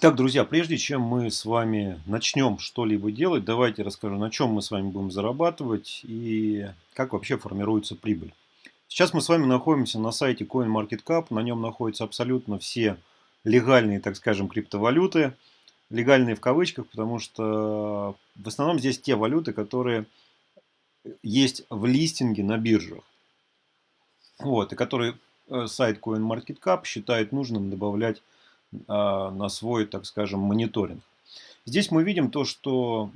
Итак, друзья, прежде чем мы с вами начнем что-либо делать, давайте расскажу, на чем мы с вами будем зарабатывать и как вообще формируется прибыль. Сейчас мы с вами находимся на сайте CoinMarketCap, на нем находятся абсолютно все легальные, так скажем, криптовалюты. Легальные в кавычках, потому что в основном здесь те валюты, которые есть в листинге на биржах. Вот, и которые э, сайт CoinMarketCap считает нужным добавлять на свой, так скажем, мониторинг. Здесь мы видим то, что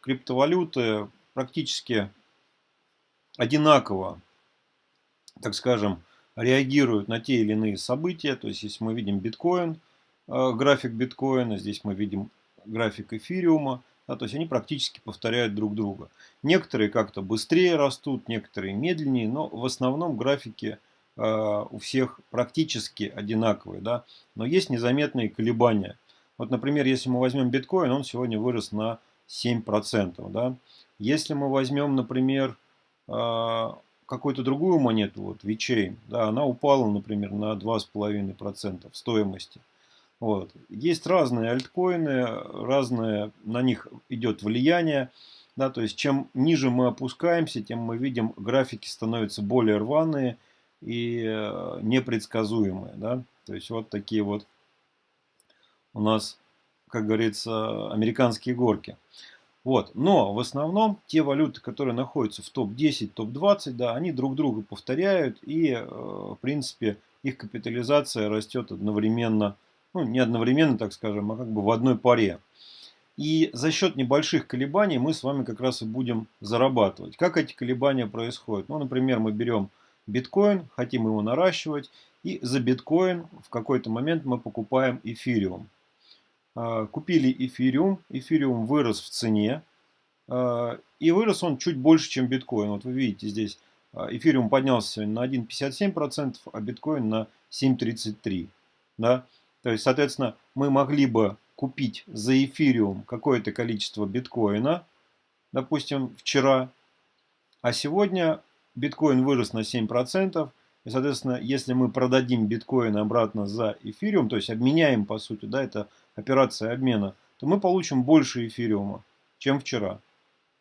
криптовалюты практически одинаково, так скажем, реагируют на те или иные события. То есть, если мы видим биткоин, а, график биткоина, здесь мы видим график эфириума, да, то есть они практически повторяют друг друга. Некоторые как-то быстрее растут, некоторые медленнее, но в основном графики у всех практически одинаковые, да, но есть незаметные колебания. Вот, например, если мы возьмем биткоин, он сегодня вырос на 7%. Да. Если мы возьмем, например, э, какую-то другую монету, вот VeChain, да, она упала, например, на 2,5% в стоимости. Вот. Есть разные альткоины, разные, на них идет влияние. Да, то есть чем ниже мы опускаемся, тем мы видим графики становятся более рваные, и э, непредсказуемые. Да? То есть вот такие вот у нас, как говорится, американские горки. Вот. Но в основном те валюты, которые находятся в топ-10, топ-20, да, они друг друга повторяют и, э, в принципе, их капитализация растет одновременно, ну не одновременно, так скажем, а как бы в одной паре. И за счет небольших колебаний мы с вами как раз и будем зарабатывать. Как эти колебания происходят? Ну, например, мы берем биткоин, хотим его наращивать, и за биткоин в какой-то момент мы покупаем эфириум. А, купили эфириум, эфириум вырос в цене, а, и вырос он чуть больше, чем биткоин. Вот вы видите здесь, а, эфириум поднялся на 1,57%, а биткоин на 7,33%. Да? То есть, соответственно, мы могли бы купить за эфириум какое-то количество биткоина, допустим, вчера, а сегодня биткоин вырос на 7%. И, соответственно, если мы продадим биткоин обратно за эфириум, то есть обменяем, по сути, да, это операция обмена, то мы получим больше эфириума, чем вчера.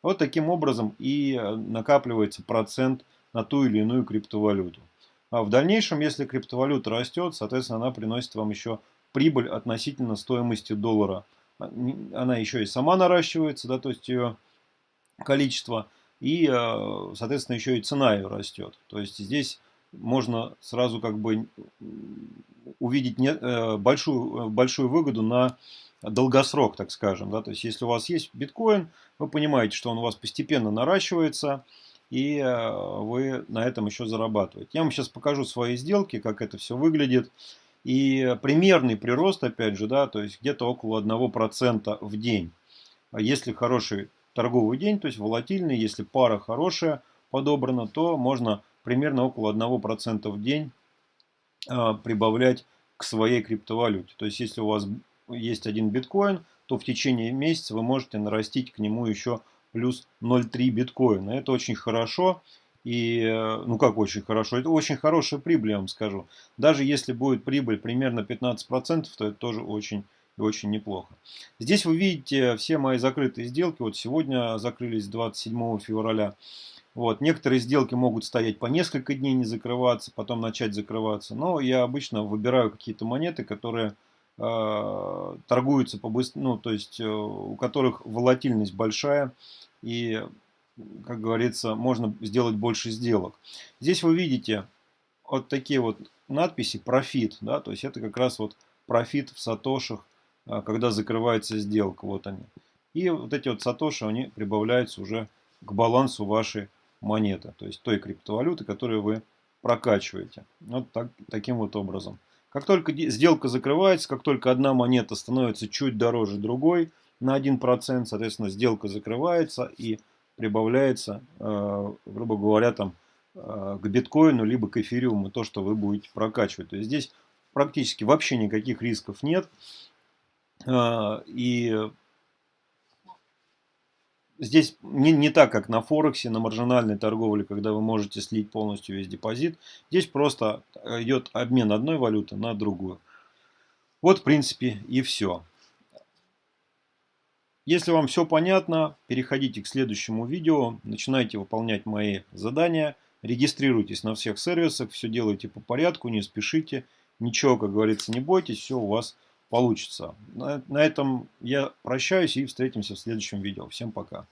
Вот таким образом и э, накапливается процент на ту или иную криптовалюту. А в дальнейшем, если криптовалюта растет, соответственно, она приносит вам еще прибыль относительно стоимости доллара. А, она еще и сама наращивается, да, то есть ее количество и, э, соответственно, еще и цена ее растет. То есть здесь можно сразу как бы увидеть не, э, большую, большую выгоду на долгосрок, так скажем. Да? То есть если у вас есть биткоин, вы понимаете, что он у вас постепенно наращивается, и э, вы на этом еще зарабатываете. Я вам сейчас покажу свои сделки, как это все выглядит. И примерный прирост, опять же, да, то есть где-то около 1% в день. А если хороший торговый день, то есть волатильный. Если пара хорошая подобрана, то можно примерно около 1% в день а, прибавлять к своей криптовалюте. То есть если у вас есть один биткоин, то в течение месяца вы можете нарастить к нему еще плюс 0,3 биткоина. Это очень хорошо. И, э, ну как очень хорошо, это очень хорошая прибыль, я вам скажу. Даже если будет прибыль примерно 15%, то это тоже очень очень неплохо. Здесь вы видите все мои закрытые сделки. Вот сегодня закрылись 27 февраля. Вот. Некоторые сделки могут стоять по несколько дней не закрываться, потом начать закрываться. Но я обычно выбираю какие-то монеты, которые э, торгуются по ну, то есть э, у которых волатильность большая и, как говорится, можно сделать больше сделок. Здесь вы видите вот такие вот надписи профит, да, то есть это как раз вот профит в сатошах когда закрывается сделка. Вот они. И вот эти вот сатоши, они прибавляются уже к балансу вашей монеты. То есть той криптовалюты, которую вы прокачиваете. Вот так, таким вот образом. Как только сделка закрывается, как только одна монета становится чуть дороже другой на 1%, соответственно, сделка закрывается и прибавляется, э, грубо говоря, там, э, к биткоину, либо к эфириуму, то, что вы будете прокачивать. То есть здесь практически вообще никаких рисков нет. А, и здесь не, не так, как на Форексе, на маржинальной торговле, когда вы можете слить полностью весь депозит. Здесь просто идет обмен одной валюты на другую. Вот, в принципе, и все. Если вам все понятно, переходите к следующему видео, начинайте выполнять мои задания, регистрируйтесь на всех сервисах, все делайте по порядку, не спешите, ничего, как говорится, не бойтесь, все у вас получится. На, этом я прощаюсь и встретимся в следующем видео. Всем пока.